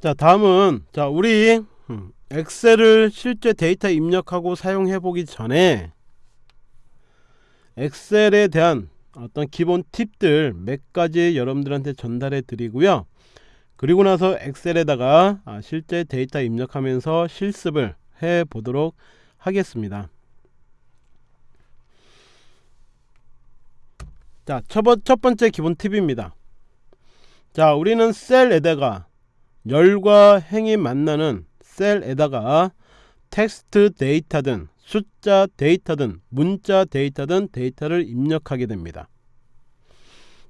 자 다음은 자 우리 음, 엑셀을 실제 데이터 입력하고 사용해 보기 전에 엑셀에 대한 어떤 기본 팁들 몇 가지 여러분들한테 전달해 드리고요 그리고 나서 엑셀에다가 아, 실제 데이터 입력하면서 실습을 해 보도록 하겠습니다 자, 첫, 첫 번째 기본 팁입니다. 자, 우리는 셀에다가 열과 행이 만나는 셀에다가 텍스트 데이터든 숫자 데이터든 문자 데이터든 데이터를 입력하게 됩니다.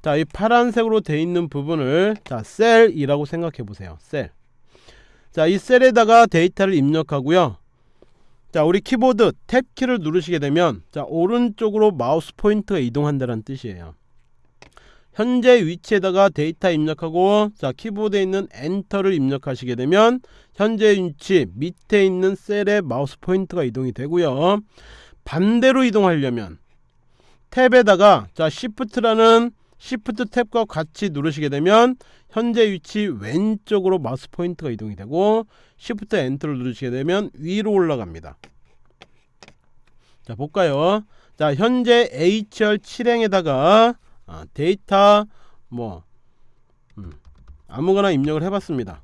자, 이 파란색으로 되어 있는 부분을 자, 셀이라고 생각해 보세요. 셀. 자, 이 셀에다가 데이터를 입력하고요. 자, 우리 키보드 탭 키를 누르시게 되면 자, 오른쪽으로 마우스 포인트가 이동한다는 뜻이에요. 현재 위치에다가 데이터 입력하고 자 키보드에 있는 엔터를 입력하시게 되면 현재 위치 밑에 있는 셀에 마우스 포인트가 이동이 되고요. 반대로 이동하려면 탭에다가 자 시프트라는 시프트 탭과 같이 누르시게 되면 현재 위치 왼쪽으로 마우스 포인트가 이동이 되고 시프트 엔터를 누르시게 되면 위로 올라갑니다. 자 볼까요? 자 현재 H열 7행에다가 아, 데이터 뭐 음, 아무거나 입력을 해봤습니다.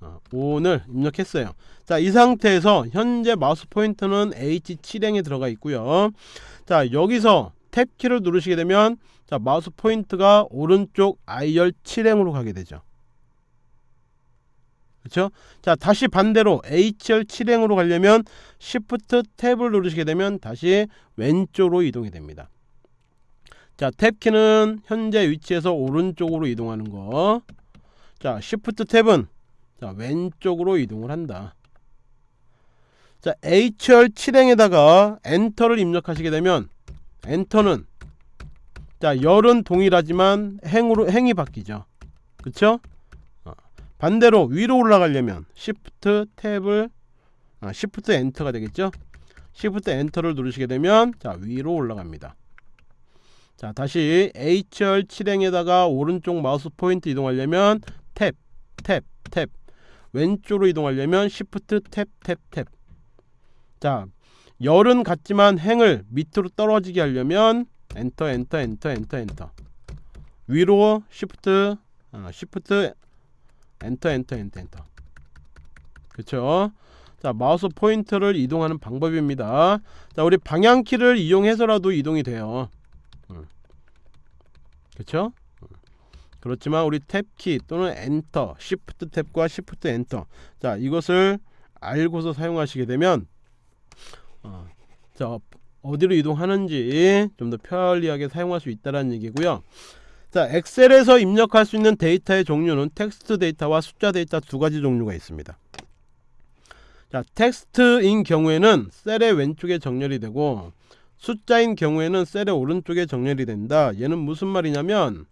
아, 오늘 입력했어요. 자, 이 상태에서 현재 마우스 포인터는 H7행에 들어가 있고요. 자, 여기서 탭 키를 누르시게 되면 자, 마우스 포인트가 오른쪽 I열 7행으로 가게 되죠. 그렇죠? 자, 다시 반대로 HR 7행으로 가려면 Shift 탭을 누르시게 되면 다시 왼쪽으로 이동이 됩니다. 자 탭키는 현재 위치에서 오른쪽으로 이동하는 거. 자 Shift 탭은 자 왼쪽으로 이동을 한다. 자 HR 7행에다가 엔터를 입력하시게 되면 엔터는 자 열은 동일하지만 행으로 행이 바뀌죠. 그쵸? 어, 반대로 위로 올라가려면 Shift 탭을 아, Shift 엔터가 되겠죠? Shift 엔터를 누르시게 되면 자 위로 올라갑니다. 자 다시 H열 7행에다가 오른쪽 마우스 포인트 이동하려면 탭, 탭, 탭. 왼쪽으로 이동하려면 Shift 탭, 탭, 탭. 자, 열은 같지만 행을 밑으로 떨어지게 하려면 엔터, 엔터, 엔터, 엔터, 엔터. 위로 Shift, 어, Shift 엔터, 엔터, 엔터, 엔터. 그쵸? 자 마우스 포인터를 이동하는 방법입니다. 자 우리 방향키를 이용해서라도 이동이 돼요 그렇죠? 그렇지만 우리 탭키 또는 엔터, 시프트 탭과 시프트 엔터. 자 이것을 알고서 사용하시게 되면 어, 자 어디로 이동하는지 좀 더 편리하게 사용할 수 있다는 얘기고요. 자 엑셀에서 입력할 수 있는 데이터의 종류는 텍스트 데이터와 숫자 데이터 두 가지 종류가 있습니다. 자 텍스트인 경우에는 셀의 왼쪽에 정렬이 되고 숫자인 경우에는 셀의 오른쪽에 정렬이 된다. 얘는 무슨 말이냐면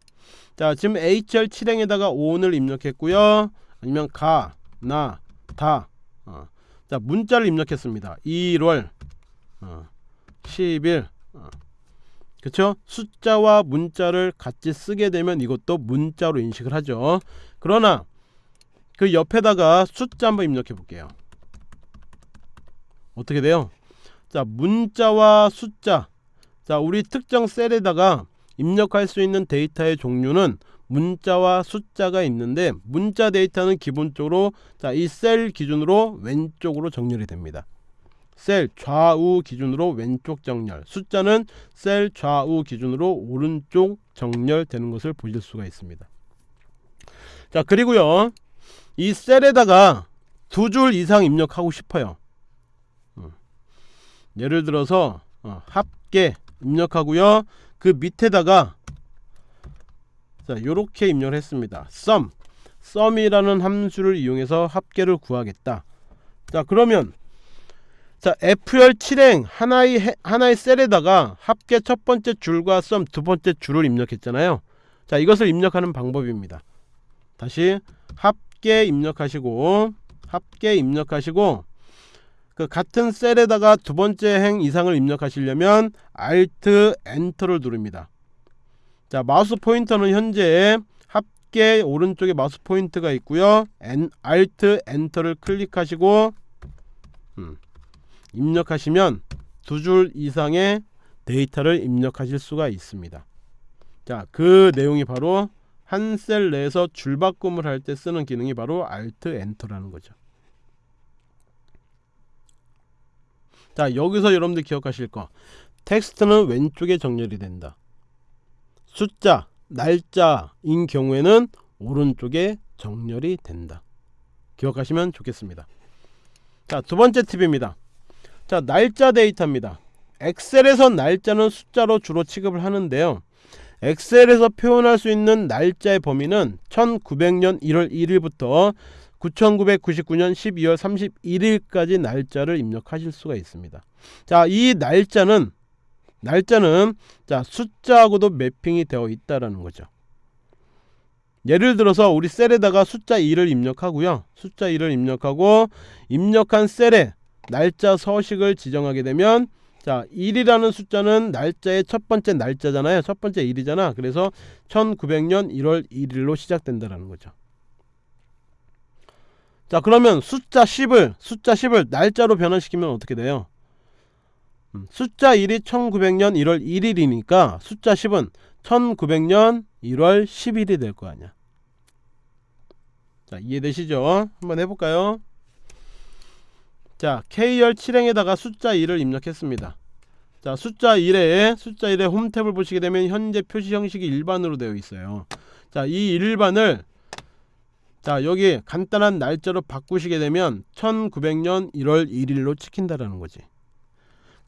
자 지금 H열 7행에다가 5원을 입력했고요. 아니면 가, 나, 다. 어. 자 문자를 입력했습니다. 1월 어. 10일 어. 그쵸? 숫자와 문자를 같이 쓰게 되면 이것도 문자로 인식을 하죠. 그러나 그 옆에다가 숫자 한번 입력해 볼게요. 어떻게 돼요 자 문자와 숫자. 자 우리 특정 셀에다가 입력할 수 있는 데이터의 종류는 문자와 숫자가 있는데 문자 데이터는 기본적으로 자이 셀 기준으로 왼쪽으로 정렬이 됩니다. 셀 좌우 기준으로 왼쪽 정렬. 숫자는 셀 좌우 기준으로 오른쪽 정렬되는 것을 보실 수가 있습니다. 자 그리고요. 이 셀에다가 두 줄 이상 입력하고 싶어요 예를 들어서 어, 합계 입력하고요. 그 밑에다가 자 요렇게 입력을 했습니다. sum. sum이라는 함수를 이용해서 합계를 구하겠다. 자 그러면 자 F열 7행 하나의 하나의 셀에다가 합계 첫 번째 줄과 sum 두 번째 줄을 입력했잖아요. 자 이것을 입력하는 방법입니다. 다시 합계 입력하시고 합계 입력하시고 그 같은 셀에다가 두 번째 행 이상을 입력하시려면 Alt Enter를 누릅니다. 자 마우스 포인터는 현재 쉽게 오른쪽에 마우스 포인트가 있고요. 엔, Alt 엔터를 클릭하시고 음, 입력하시면 두 줄 이상의 데이터를 입력하실 수가 있습니다. 자, 그 내용이 바로 한 셀 내에서 줄바꿈을 할 때 쓰는 기능이 바로 Alt 엔터라는 거죠. 자, 여기서 여러분들 기억하실 거. 텍스트는 왼쪽에 정렬이 된다. 숫자, 날짜인 경우에는 오른쪽에 정렬이 된다. 기억하시면 좋겠습니다. 자, 두 번째 팁입니다. 자, 날짜 데이터입니다. 엑셀에서 날짜는 숫자로 주로 취급을 하는데요. 엑셀에서 표현할 수 있는 날짜의 범위는 1900년 1월 1일부터 9999년 12월 31일까지 날짜를 입력하실 수가 있습니다. 자, 이 날짜는 날짜는 자 숫자하고도 매핑이 되어 있다라는 거죠. 예를 들어서 우리 셀에다가 숫자 2를 입력하고요. 숫자 2를 입력하고 입력한 셀에 날짜 서식을 지정하게 되면 자 1이라는 숫자는 날짜의 첫 번째 날짜잖아요. 첫 번째 1이잖아. 그래서 1900년 1월 1일로 시작된다라는 거죠. 자 그러면 숫자 10을 숫자 10을 날짜로 변환시키면 어떻게 돼요? 음, 숫자 1이 1900년 1월 1일이니까 숫자 10은 1900년 1월 10일이 될 거 아니야. 자, 이해되시죠? 한번 해볼까요? 자, K열 7행에다가 숫자 1을 입력했습니다. 자, 숫자 1에 숫자 1의 홈탭을 보시게 되면 현재 표시 형식이 일반으로 되어 있어요. 자, 이 일반을 자, 여기 간단한 날짜로 바꾸시게 되면 1900년 1월 1일로 찍힌다라는 거지.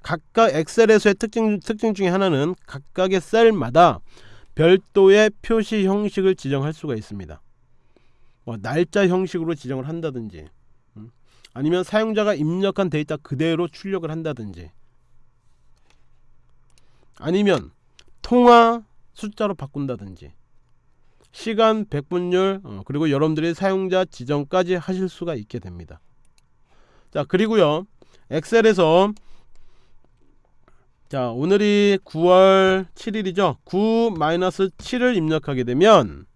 각각 엑셀에서의 특징, 특징 중에 하나는 각각의 셀마다 별도의 표시 형식을 지정할 수가 있습니다. 뭐 날짜 형식으로 지정을 한다든지 음, 아니면 사용자가 입력한 데이터 그대로 출력을 한다든지 아니면 통화 숫자로 바꾼다든지 시간, 백분율 어, 그리고 여러분들이 사용자 지정까지 하실 수가 있게 됩니다. 자 그리고요 엑셀에서 자 오늘이 9월 7일이죠? 9-7을 입력하게 되면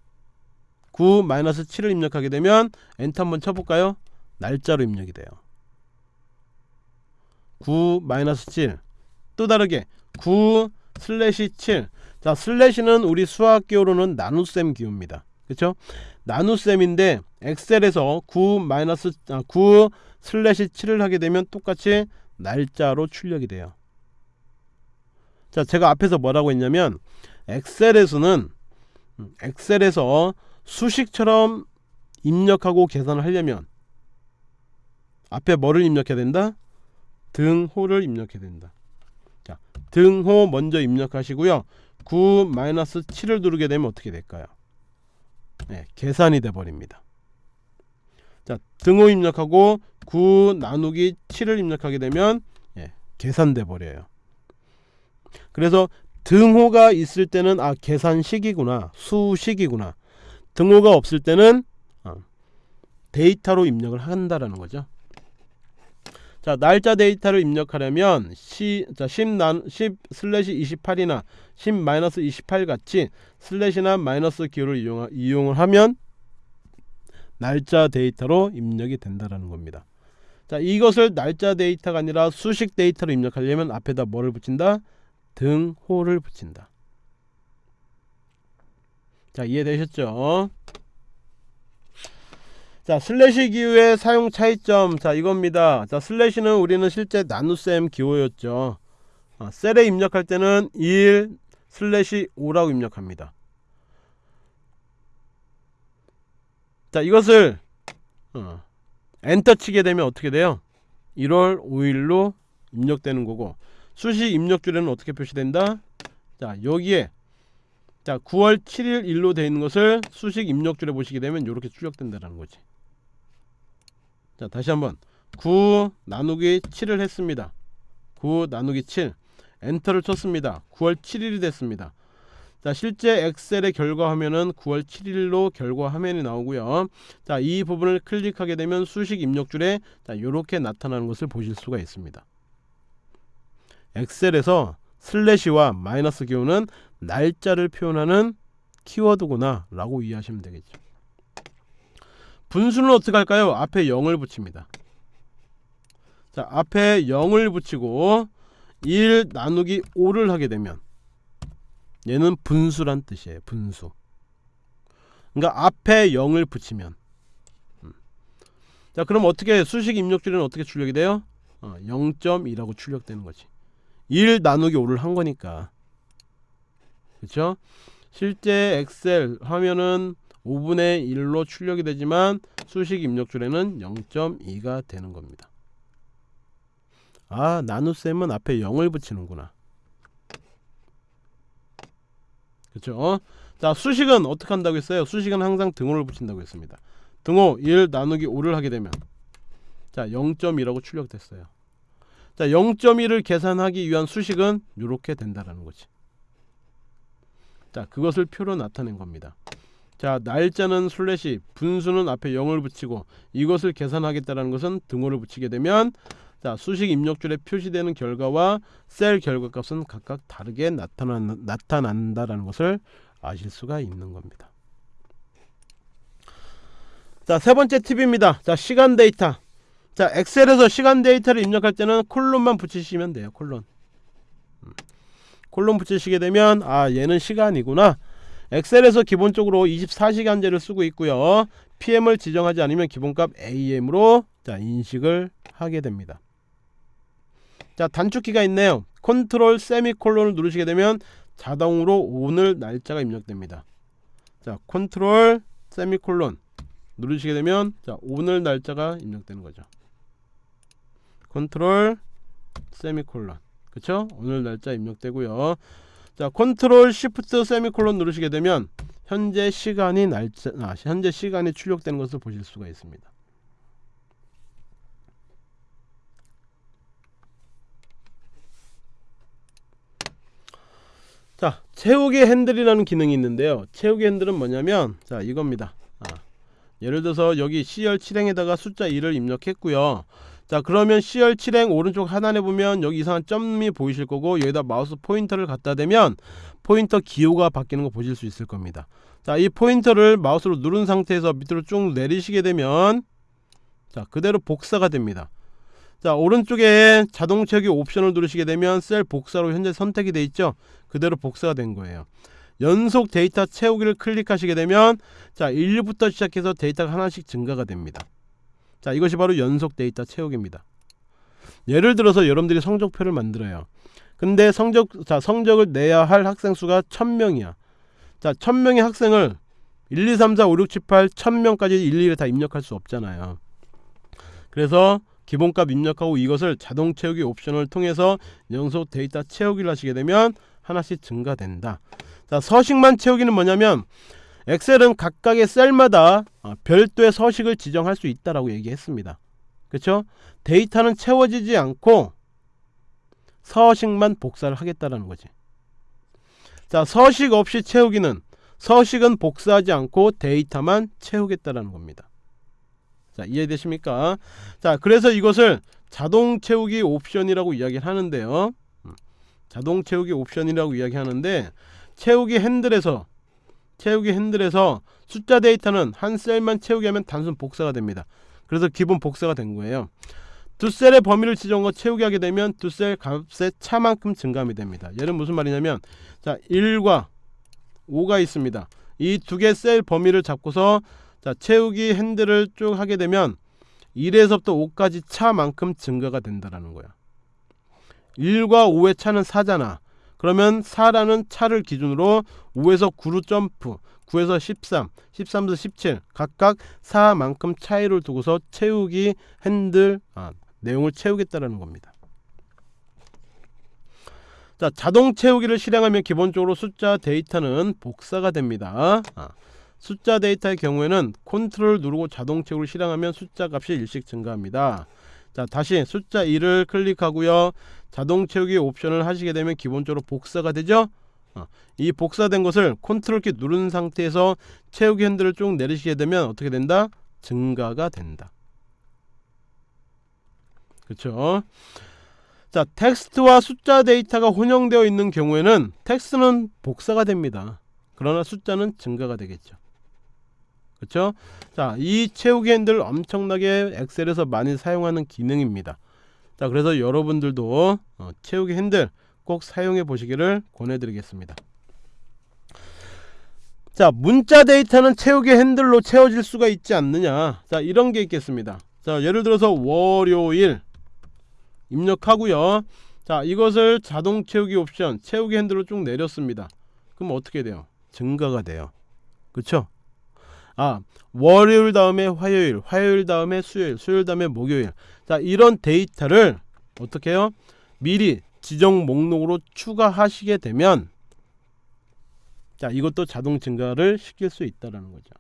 9-7을 입력하게 되면 엔터 한번 쳐볼까요? 날짜로 입력이 돼요. 9-7 또 다르게 9 슬래시 7 자 슬래시는 우리 수학 기호로는 나눗셈 기호입니다 그쵸 나눗셈인데 엑셀에서 9 마이너스 9 슬래시 7을 하게 되면 똑같이 날짜로 출력이 돼요 자 제가 앞에서 뭐라고 했냐면 엑셀에서는 음, 엑셀에서 수식처럼 입력하고 계산을 하려면 앞에 뭐를 입력해야 된다? 등호를 입력해야 된다. 자, 등호 먼저 입력하시고요. 9-7을 누르게 되면 어떻게 될까요? 네, 계산이 돼 버립니다. 자, 등호 입력하고 9 나누기 7을 입력하게 되면 예, 계산돼 버려요. 그래서 등호가 있을 때는 아 계산식이구나 수식이구나 등호가 없을 때는 어, 데이터로 입력을 한다라는 거죠 자 날짜 데이터를 입력하려면 시, 자, 10, 난, 10 슬래시 28이나 10 마이너스 28 같이 슬래시나 마이너스 기호를 이용, 이용을 하면 날짜 데이터로 입력이 된다라는 겁니다 자 이것을 날짜 데이터가 아니라 수식 데이터로 입력하려면 앞에다 뭐를 붙인다 등호를 붙인다. 자 이해되셨죠? 자 슬래시 기호의 사용 차이점 자 이겁니다. 자 슬래시는 우리는 실제 나눗셈 기호였죠. 아, 셀에 입력할 때는 1 슬래시 5라고 입력합니다. 자 이것을 어, 엔터 치게 되면 어떻게 돼요? 1월 5일로 입력되는 거고 수시 입력줄에는 어떻게 표시된다? 자 여기에 자 9월 7일 일로 되어 있는 것을 수식 입력줄에 보시게 되면 이렇게 출력된다는 거지 자 다시 한번. 9 나누기 7을 했습니다. 9 나누기 7 엔터를 쳤습니다. 9월 7일이 됐습니다. 자 실제 엑셀의 결과 화면은 9월 7일로 결과 화면이 나오고요. 자 이 부분을 클릭하게 되면 수식 입력줄에 자 이렇게 나타나는 것을 보실 수가 있습니다. 엑셀에서 슬래시와 마이너스 기호는 날짜를 표현하는 키워드구나 라고 이해하시면 되겠죠 분수는 어떻게 할까요? 앞에 0을 붙입니다 자 앞에 0을 붙이고 1 나누기 5를 하게 되면 얘는 분수란 뜻이에요 분수 그러니까 앞에 0을 붙이면 음. 자 그럼 어떻게 수식 입력줄에는 어떻게 출력이 돼요? 어, 0.2라고 출력되는 거지 1 나누기 5를 한 거니까 그쵸? 실제 엑셀 화면은 5분의 1로 출력이 되지만 수식 입력줄에는 0.2가 되는 겁니다. 아 나눗셈은 앞에 0을 붙이는구나. 그쵸? 자 수식은 어떻게 한다고 했어요? 수식은 항상 등호를 붙인다고 했습니다. 등호 1 나누기 5를 하게 되면. 자 0.2라고 출력됐어요. 자 0.1을 계산하기 위한 수식은 이렇게 된다라는 거지. 자 그것을 표로 나타낸 겁니다 자 날짜는 슬래시 분수는 앞에 0을 붙이고 이것을 계산하겠다는 것은 등호를 붙이게 되면 자 수식 입력줄에 표시되는 결과와 셀 결과값은 각각 다르게 나타난, 나타난다라는 것을 아실 수가 있는 겁니다. 자 세 번째 팁입니다. 자 시간 데이터. 자 엑셀에서 시간 데이터를 입력할 때는 콜론만 붙이시면 돼요 콜론. 음. 콜론 붙이시게 되면 아 얘는 시간이구나 엑셀에서 기본적으로 24시간제를 쓰고 있고요. PM을 지정하지 않으면 기본값 AM으로 자 인식을 하게 됩니다. 자 단축키가 있네요. 컨트롤 세미콜론을 누르시게 되면 자동으로 오늘 날짜가 입력됩니다. 자 컨트롤 세미콜론 누르시게 되면 자 오늘 날짜가 입력되는 거죠. 컨트롤 세미콜론. 그쵸? 오늘 날짜 입력되고요 자 컨트롤 시프트 세미콜론 누르시게 되면 현재 시간이 날짜 아, 현재 시간이 출력되는 것을 보실 수가 있습니다. 자 채우기 핸들이라는 기능이 있는데요. 채우기 핸들은 뭐냐면 자 이겁니다. 아, 예를 들어서 여기 C열 7행에다가 숫자 2를 입력했고요 자 그러면 C열 7행 오른쪽 하단에 보면 여기 이상한 점이 보이실 거고 여기다 마우스 포인터를 갖다 대면 포인터 기호가 바뀌는 거 보실 수 있을 겁니다. 자 이 포인터를 마우스로 누른 상태에서 밑으로 쭉 내리시게 되면 자 그대로 복사가 됩니다. 자 오른쪽에 자동 채우기 옵션을 누르시게 되면 셀 복사로 현재 선택이 되어 있죠? 그대로 복사가 된 거예요. 연속 데이터 채우기를 클릭하시게 되면 자 1부터 시작해서 데이터가 하나씩 증가가 됩니다 자 이것이 바로 연속 데이터 채우기입니다. 예를 들어서 여러분들이 성적표를 만들어요. 근데 성적 자 성적을 내야 할 학생 수가 1000명이야. 자 1000명의 학생을 1 2 3 4 5 6 7 8 1000명까지 일일이 다 입력할 수 없잖아요. 그래서 기본값 입력하고 이것을 자동 채우기 옵션을 통해서 연속 데이터 채우기를 하시게 되면 하나씩 증가된다. 자 서식만 채우기는 뭐냐면 엑셀은 각각의 셀마다 어, 별도의 서식을 지정할 수 있다라고 얘기했습니다. 그쵸? 데이터는 채워지지 않고 서식만 복사를 하겠다라는 거지. 자 서식 없이 채우기는 서식은 복사하지 않고 데이터만 채우겠다라는 겁니다. 자 이해되십니까? 자 그래서 이것을 자동 채우기 옵션이라고 이야기를 하는데요. 음, 자동 채우기 옵션이라고 이야기하는데 채우기 핸들에서 채우기 핸들에서 숫자 데이터는 한 셀만 채우게 하면 단순 복사가 됩니다. 그래서 기본 복사가 된 거예요. 두 셀의 범위를 지정하고 채우게 하게 되면 두 셀 값의 차만큼 증감이 됩니다. 얘는 무슨 말이냐면 자 1과 5가 있습니다. 이 두 개 셀 범위를 잡고서 자 채우기 핸들을 쭉 하게 되면 1에서부터 5까지 차만큼 증가가 된다라는 거야. 1과 5의 차는 4잖아 그러면 4라는 차를 기준으로 5에서 9로 점프 9에서 13, 13에서 17 각각 4만큼 차이를 두고서 채우기 핸들 아, 내용을 채우겠다라는 겁니다. 자 자동 채우기를 실행하면 기본적으로 숫자 데이터는 복사가 됩니다. 아, 숫자 데이터의 경우에는 컨트롤 누르고 자동 채우기를 실행하면 숫자 값이 일씩 증가합니다 자 다시 숫자 2를 클릭하고요. 자동 채우기 옵션을 하시게 되면 기본적으로 복사가 되죠? 어, 이 복사된 것을 컨트롤 키 누른 상태에서 채우기 핸들을 쭉 내리시게 되면 어떻게 된다? 증가가 된다. 그렇죠 자 텍스트와 숫자 데이터가 혼용되어 있는 경우에는 텍스트는 복사가 됩니다. 그러나 숫자는 증가가 되겠죠. 그렇죠? 자, 이 채우기 핸들 엄청나게 엑셀에서 많이 사용하는 기능입니다. 자, 그래서 여러분들도 어, 채우기 핸들 꼭 사용해 보시기를 권해드리겠습니다. 자, 문자 데이터는 채우기 핸들로 채워질 수가 있지 않느냐. 자, 이런 게 있겠습니다. 자, 예를 들어서 월요일 입력하고요. 자, 이것을 자동 채우기 옵션 채우기 핸들로 쭉 내렸습니다. 그럼 어떻게 돼요? 증가가 돼요. 그쵸? 아 월요일 다음에 화요일 화요일 다음에 수요일 수요일 다음에 목요일. 자 이런 데이터를 어떻게 해요? 미리 지정 목록으로 추가하시게 되면 자 이것도 자동 증가를 시킬 수 있다라는 거죠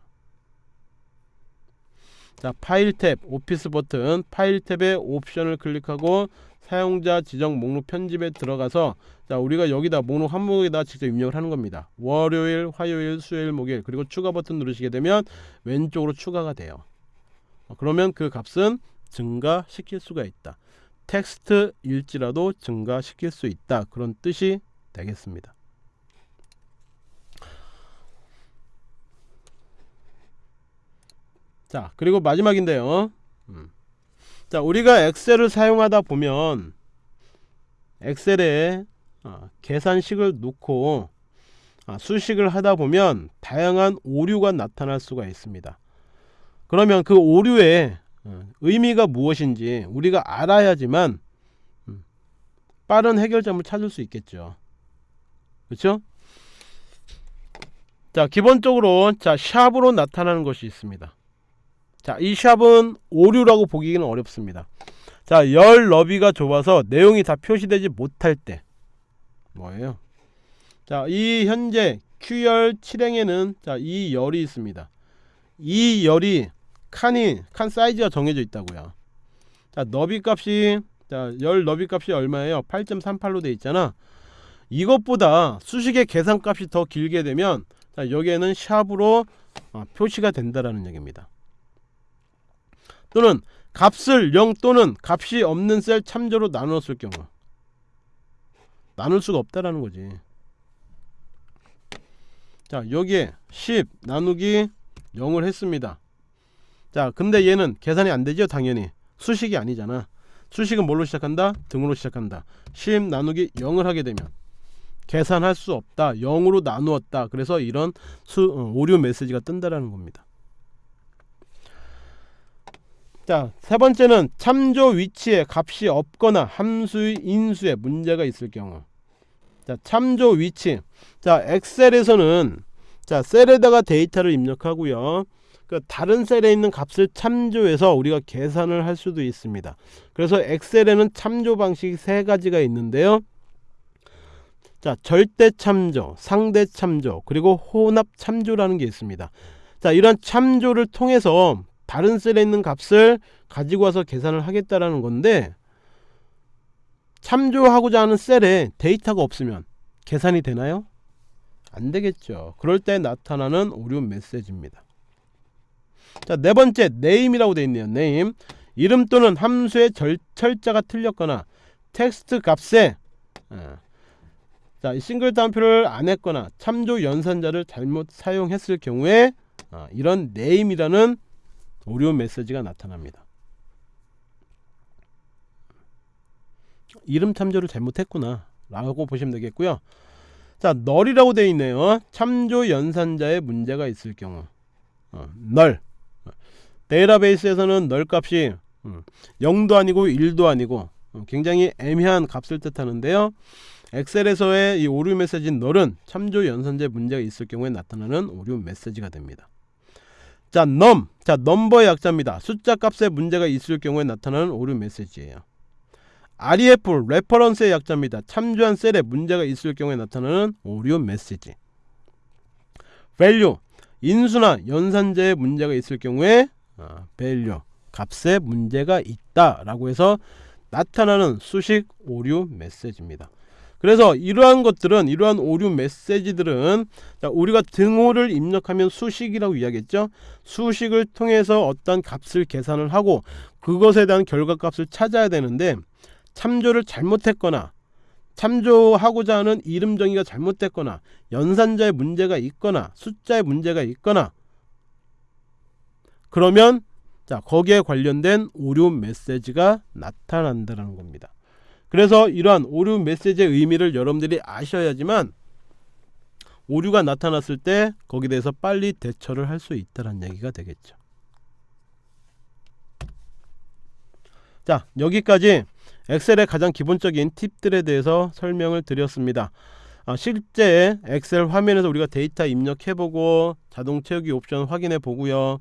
자 파일 탭 오피스 버튼 파일 탭의 옵션을 클릭하고 사용자 지정 목록 편집에 들어가서 자 우리가 여기다 목록 항목에다 직접 입력을 하는 겁니다. 월요일 화요일 수요일 목요일 그리고 추가 버튼 누르시게 되면 왼쪽으로 추가가 돼요. 어, 그러면 그 값은 증가시킬 수가 있다. 텍스트 일지라도 증가시킬 수 있다. 그런 뜻이 되겠습니다 자 그리고 마지막인데요. 음. 자 우리가 엑셀을 사용하다 보면 엑셀에 어, 계산식을 놓고 아, 수식을 하다 보면 다양한 오류가 나타날 수가 있습니다. 그러면 그 오류의 어, 의미가 무엇인지 우리가 알아야지만 음, 빠른 해결점을 찾을 수 있겠죠. 그렇죠 자 기본적으로 자 샵으로 나타나는 것이 있습니다 자, 이 샵은 오류라고 보기는 어렵습니다. 자, 열 너비가 좁아서 내용이 다 표시되지 못할 때 뭐예요? 자, 이 현재 Q열 7행에는 자, 이 열이 있습니다. 이 열이 칸이 칸 사이즈가 정해져 있다고요. 자, 너비 값이 자, 열 너비 값이 얼마예요? 8.38로 돼 있잖아. 이것보다 수식의 계산 값이 더 길게 되면 자, 여기에는 샵으로 어, 표시가 된다라는 얘기입니다. 또는 값을 0 또는 값이 없는 셀 참조로 나누었을 경우 나눌 수가 없다라는 거지. 자 여기에 10 나누기 0을 했습니다. 자 근데 얘는 계산이 안되죠 당연히. 수식이 아니잖아. 수식은 뭘로 시작한다? 등으로 시작한다. 10 나누기 0을 하게 되면 계산할 수 없다. 0으로 나누었다. 그래서 이런 수, 어, 오류 메시지가 뜬다라는 겁니다 자, 세 번째는 참조 위치에 값이 없거나 함수의 인수에 문제가 있을 경우. 자, 참조 위치. 자, 엑셀에서는 자, 셀에다가 데이터를 입력하고요. 그 다른 셀에 있는 값을 참조해서 우리가 계산을 할 수도 있습니다. 그래서 엑셀에는 참조 방식이 세 가지가 있는데요. 자, 절대 참조, 상대 참조, 그리고 혼합 참조라는 게 있습니다. 자, 이런 참조를 통해서 다른 셀에 있는 값을 가지고 와서 계산을 하겠다라는 건데 참조하고자 하는 셀에 데이터가 없으면 계산이 되나요? 안 되겠죠. 그럴 때 나타나는 오류 메시지입니다. 자, 네 번째 name이라고 되어 있네요. name. 이름 또는 함수의 절, 철자가 틀렸거나 텍스트 값에 어, 자, 싱글 따옴표를 안 했거나 참조 연산자를 잘못 사용했을 경우에 어, 이런 name이라는 오류 메시지가 나타납니다. 이름 참조를 잘못했구나 라고 보시면 되겠고요. 자 null이라고 되어 있네요. 참조 연산자에 문제가 있을 경우. 어, null. 데이터베이스에서는 null 값이 음, 0도 아니고 1도 아니고 어, 굉장히 애매한 값을 뜻하는데요. 엑셀에서의 이 오류 메시지인 null은 참조 연산자에 문제가 있을 경우에 나타나는 오류 메시지가 됩니다 자, num. 자, 넘버의 약자입니다. 숫자 값에 문제가 있을 경우에 나타나는 오류 메시지예요. REF, reference의 약자입니다. 참조한 셀에 문제가 있을 경우에 나타나는 오류 메시지. value, 인수나 연산제에 문제가 있을 경우에 아, value, 값에 문제가 있다 라고 해서 나타나는 수식 오류 메시지입니다. 그래서 이러한 것들은 이러한 오류 메시지들은 자, 우리가 등호를 입력하면 수식이라고 이야기했죠 수식을 통해서 어떤 값을 계산을 하고 그것에 대한 결과값을 찾아야 되는데 참조를 잘못했거나 참조하고자 하는 이름 정의가 잘못됐거나 연산자의 문제가 있거나 숫자의 문제가 있거나 그러면 자 거기에 관련된 오류 메시지가 나타난다는 겁니다. 그래서 이러한 오류 메시지의 의미를 여러분들이 아셔야지만 오류가 나타났을 때 거기에 대해서 빨리 대처를 할 수 있다는 얘기가 되겠죠. 자 여기까지 엑셀의 가장 기본적인 팁들에 대해서 설명을 드렸습니다. 아, 실제 엑셀 화면에서 우리가 데이터 입력해보고 자동 채우기 옵션 확인해 보고요.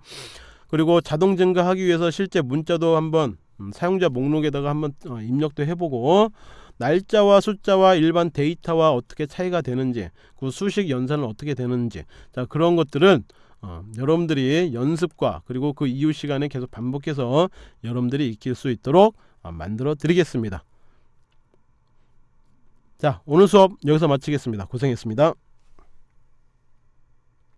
그리고 자동 증가하기 위해서 실제 문자도 한번 음, 사용자 목록에다가 한번 어, 입력도 해보고 날짜와 숫자와 일반 데이터와 어떻게 차이가 되는지 그 수식 연산은 어떻게 되는지. 자 그런 것들은 어, 여러분들이 연습과 그리고 그 이후 시간에 계속 반복해서 여러분들이 익힐 수 있도록 어, 만들어 드리겠습니다. 자 오늘 수업 여기서 마치겠습니다. 고생했습니다